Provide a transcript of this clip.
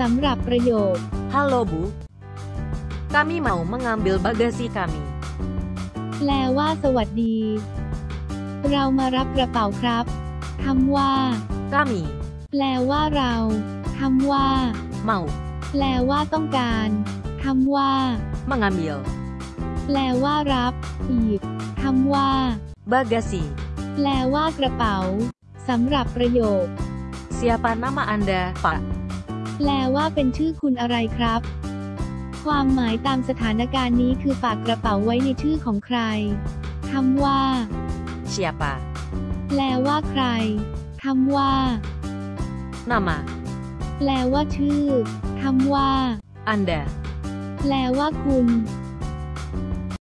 สำหรับประโยค Halo Bu. Kami mau mengambil bagasi kami. แปลว่า สวัสดี เรามารับกระเป๋าครับคำว่า Kami แปลว่าเราคำว่า mau แปลว่าต้องการคำว่า mengambil แปลว่ารับอีกคำว่า bagasi. แปลว่ากระเป๋าสำหรับประโยค Siapa nama Anda, Pak? แปลว่าเป็นชื่อคุณอะไรครับ ความหมายตามสถานการณ์นี้คือฝากกระเป๋าไว้ในชื่อของใครคำว่า Siapa? แปลว่าใครคำว่า Nama แปลว่าชื่อคำว่า Anda. แปลว่าคุณ